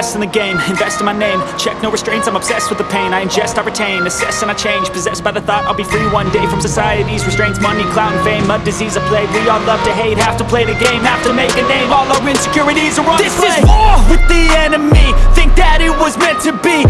best in the game, invest in my name. Check no restraints, I'm obsessed with the pain. I ingest, I retain, assess and I change. Possessed by the thought I'll be free one day From society's restraints, money, clout and fame A disease, a plague, we all love to hate Have to play the game, have to make a name. All our insecurities are on This display. is war with the enemy. Think that it was meant to be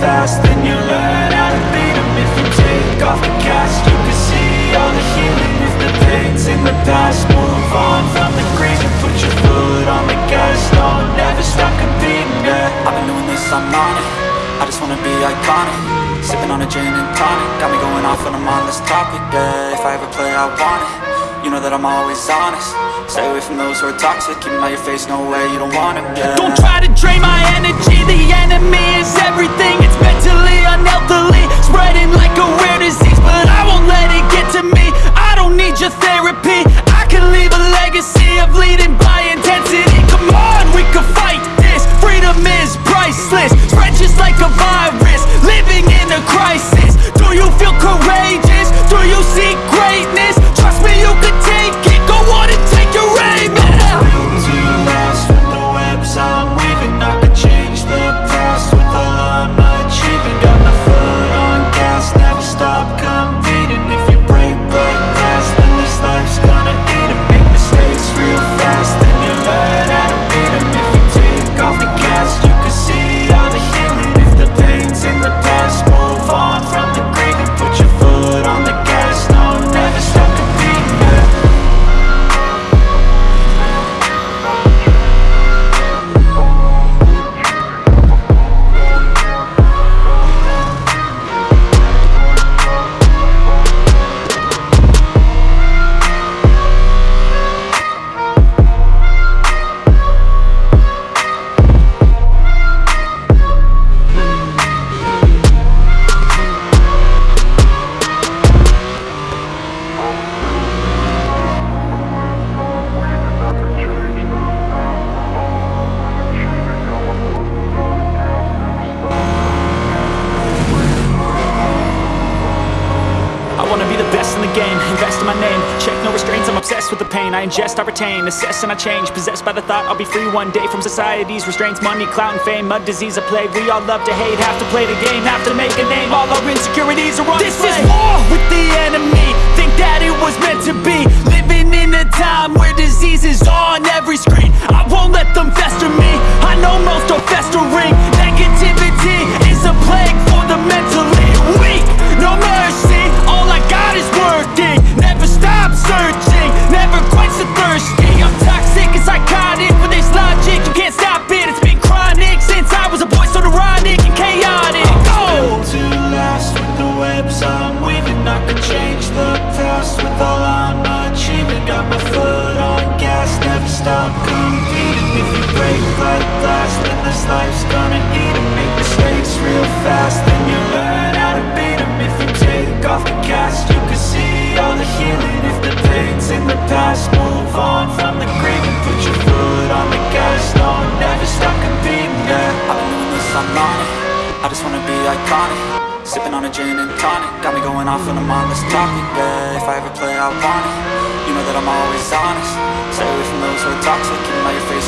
fast, then you learn how to beat 'em. If you take off the cast, you can see all the healing If the pain's in the past, move on from the grief And put your foot on the gas, no, never stop competing, yeah. I've been doing this, I'm on it. I just wanna be iconic. Sipping on a gin and tonic. Got me going off on this topic, yeah. If I ever play, I want it You know that I'm always honest. Stay away from those who are toxic Keep out your face, no way, you don't want it, yeah Don't try to drain my energy The enemy is everything. It's mentally, unhealthily Spreading like a rare disease But I won't let it get to me. I don't need your therapy I ingest, I retain, assess and I change. Possessed by the thought I'll be free one day From society's restraints, money, clout and fame A disease, a plague, we all love to hate Have to play the game, have to make a name. All our insecurities are on This display. is war with the enemy. Think that it was meant to be. Living in a time where disease is on every screen you break like glass, then this life's gonna eat 'em. Make mistakes real fast, then you learn how to beat 'em. If you take off the cast, you can see all the healing. If the pain's in the past, move on from the grief. And put your foot on the gas, no, never stop competing, yeah. I've been doing this, I'm on it. I just wanna be iconic. Sipping on a gin and tonic. Got me going off on this topic, yeah. If I ever play, I want it. You know that I'm always honest. Stay away from those who are toxic. Keep 'em out your face,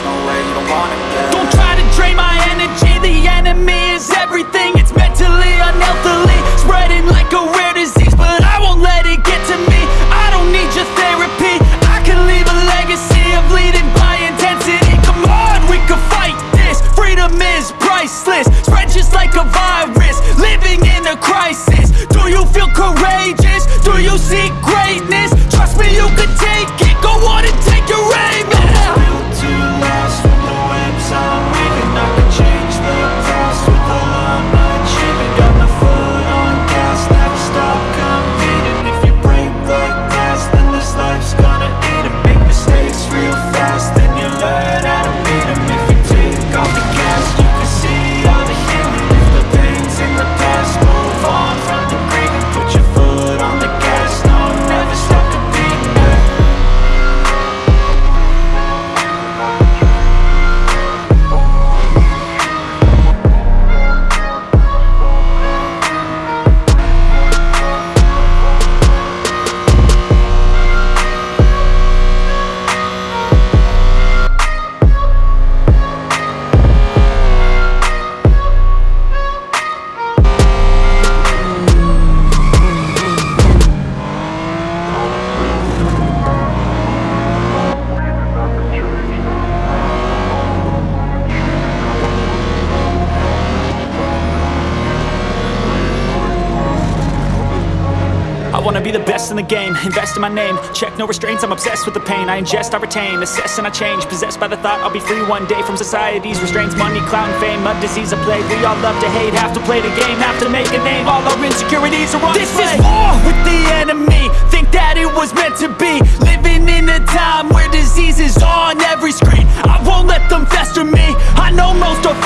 the game, invest in my name. Check no restraints, I'm obsessed with the pain. I ingest, I retain, assess and I change. Possessed by the thought I'll be free one day From society's restraints, money, clout and fame A disease, a plague, we all love to hate Have to play the game, have to make a name. All our insecurities are on This display. is war with the enemy. Think that it was meant to be. Living in a time where disease is on every screen. I won't let them fester me. I know most are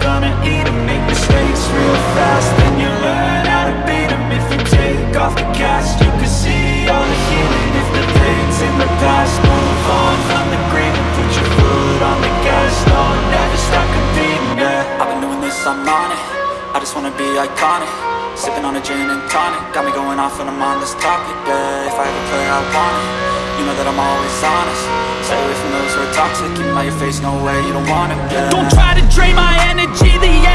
gonna eat 'em Make mistakes real fast, then you learn how to beat 'em. If you take off the cast, you can see all the healing. If the pain's in the past, move on from the green And put your foot on the gas, no, never stop competing, yeah. I've been doing this, I'm on it. I just wanna be iconic. Sipping on a gin and tonic. Got me going off on this topic, yeah. If I ever play, I want it You know that I'm always honest. Stay away from those who are toxic. Keep your face, no way, you don't want it, Don't try to drain my energy. The